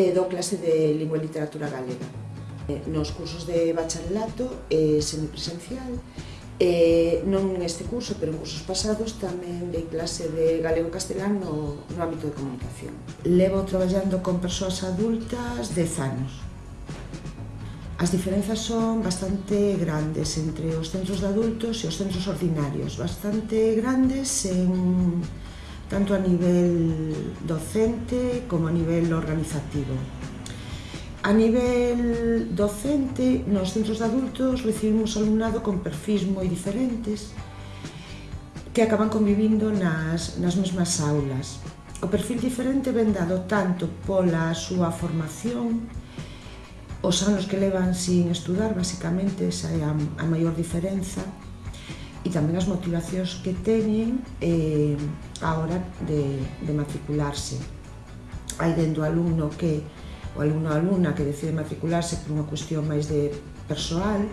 eh, dou clase de lingua e literatura galega. Eh, nos cursos de bacharelato eh, semipresencial, eh, non neste curso, pero en cursos pasados, tamén dei clase de galego-castelán no, no ámbito de comunicación. Levo traballando con persoas adultas 10 anos. As diferenzas son bastante grandes entre os centros de adultos e os centros ordinarios, bastante grandes en tanto a nivel docente como a nivel organizativo. A nivel docente, nos centros de adultos recibimos alumnado con perfis moi diferentes que acaban convivindo nas, nas mesmas aulas. O perfil diferente ven dado tanto pola súa formación, os anos que levan sin estudar, basicamente, esa é a, a maior diferenza, e tamén as motivacións que teñen eh, a hora de, de matricularse. Hai dentro alumno que o alumno ou alumna que decide matricularse por unha cuestión máis de persoal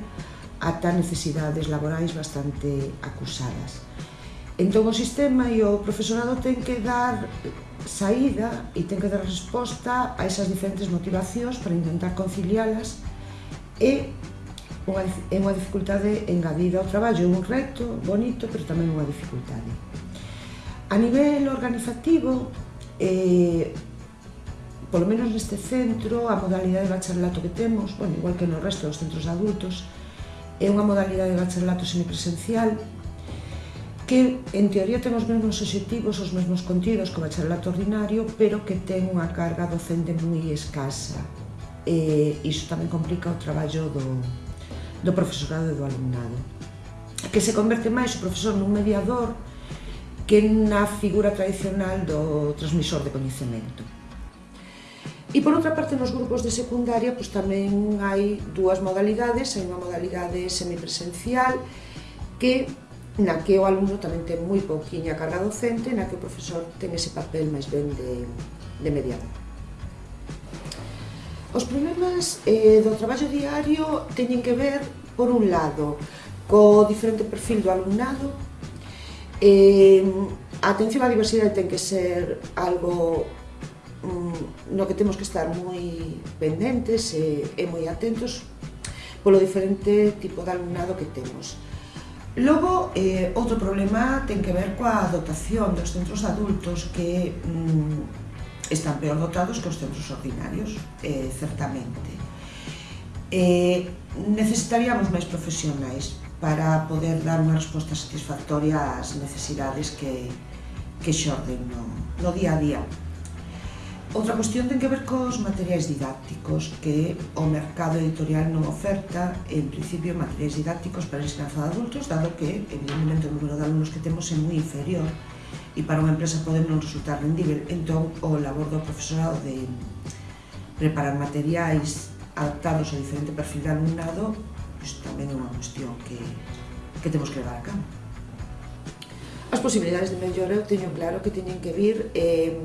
ata necesidades laborais bastante acusadas. Entón o sistema e o profesorado ten que dar saída e ten que dar resposta a esas diferentes motivacións para intentar conciliálas e unha, é unha dificultade engadida ao traballo, é un reto bonito, pero tamén unha dificultade. A nivel organizativo, eh, polo menos neste centro, a modalidade de bacharelato que temos, bueno, igual que no resto dos centros adultos, é unha modalidade de bacharelato semipresencial que en teoría ten os mesmos obxectivos, os mesmos contidos que o bacharelato ordinario, pero que ten unha carga docente moi escasa. E iso tamén complica o traballo do, do profesorado e do alumnado que se converte máis o profesor nun mediador que na figura tradicional do transmisor de coñecemento. E por outra parte, nos grupos de secundaria pois, tamén hai dúas modalidades, hai unha modalidade semipresencial que na que o alumno tamén ten moi pouquiña carga docente, na que o profesor ten ese papel máis ben de, de mediador. Os problemas eh, do traballo diario teñen que ver, por un lado, co diferente perfil do alumnado, eh, a atención á diversidade ten que ser algo mm, no que temos que estar moi pendentes e, e moi atentos polo diferente tipo de alumnado que temos. Logo, eh, outro problema ten que ver coa dotación dos centros adultos que mm, están peor dotados que os centros ordinarios, eh, certamente. Eh, necesitaríamos máis profesionais para poder dar unha resposta satisfactoria ás necesidades que, que xorden no, no día a día. Outra cuestión ten que ver cos materiais didácticos que o mercado editorial non oferta, en principio, materiais didácticos para ensinanza de adultos, dado que, evidentemente, o número de alumnos que temos é moi inferior e para unha empresa pode non resultar rendível. Entón, o labor do profesorado de preparar materiais adaptados ao diferente perfil de alumnado pois, tamén é unha cuestión que, que temos que levar a cabo. As posibilidades de mellora eu teño claro que teñen que vir eh,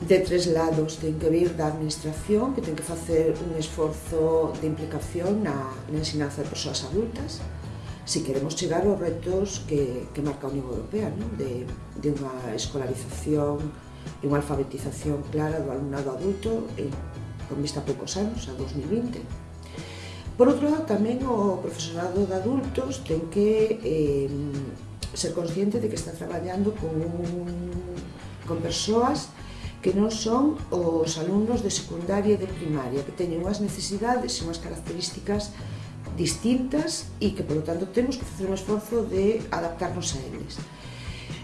de tres lados, ten que vir da administración, que ten que facer un esforzo de implicación na, na ensinanza de persoas adultas, se queremos chegar aos retos que, que marca a Unión Europea, non? De, de unha escolarización e unha alfabetización clara do alumnado adulto e, con vista a poucos anos, a 2020. Por outro lado, tamén o profesorado de adultos ten que eh, ser consciente de que está traballando con, un, con persoas que non son os alumnos de secundaria e de primaria, que teñen unhas necesidades e unhas características distintas e que, polo tanto, temos que facer un esforzo de adaptarnos a eles.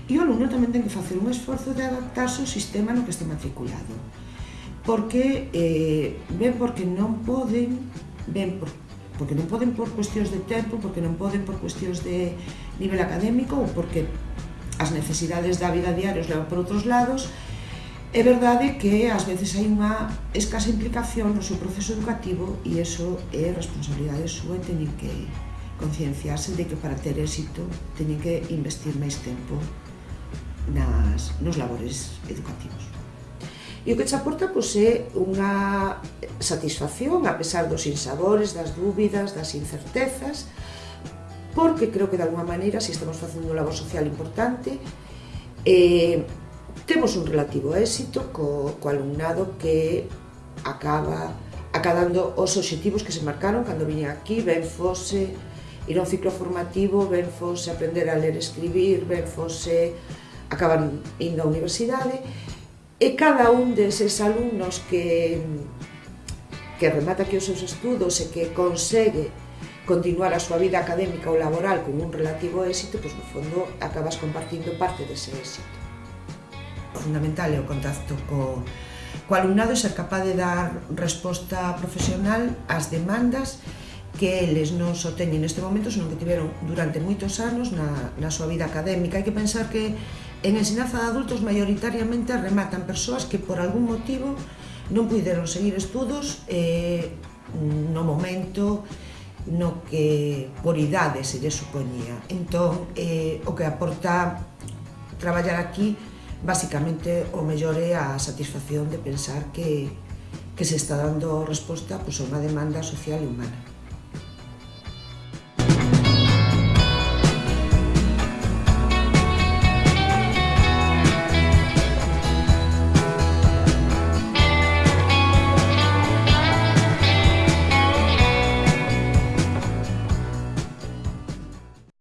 E o alumno tamén ten que facer un esforzo de adaptarse ao sistema no que está matriculado. Porque, eh, ben porque non poden, ben por, porque non poden por cuestións de tempo, porque non poden por cuestións de nivel académico ou porque as necesidades da vida diaria os levan por outros lados, É verdade que ás veces hai unha escasa implicación no seu proceso educativo e iso é responsabilidade súa e teñen que concienciarse de que para ter éxito teñen que investir máis tempo nas, nos labores educativos. E o que te aporta pois, é unha satisfacción, a pesar dos insabores, das dúbidas, das incertezas, porque creo que de alguma maneira, se si estamos facendo un labor social importante, eh, Temos un relativo éxito co, co alumnado que acaba acadando os obxectivos que se marcaron cando viña aquí, ben fose ir a un ciclo formativo, ben fose aprender a ler e escribir, ben fose acaban indo á universidade, e cada un deses alumnos que que remata aquí os seus estudos e que consegue continuar a súa vida académica ou laboral con un relativo éxito, pois no fondo acabas compartindo parte dese éxito fundamental é o contacto co, co alumnado e ser capaz de dar resposta profesional ás demandas que eles non só teñen neste momento, senón que tiveron durante moitos anos na, na súa vida académica. Hai que pensar que en ensinanza de adultos maioritariamente rematan persoas que por algún motivo non puideron seguir estudos eh, no momento no que por idade se lle supoñía. Entón, eh, o que aporta traballar aquí Básicamente, o mellor é a satisfacción de pensar que, que se está dando resposta pois, a unha demanda social e humana.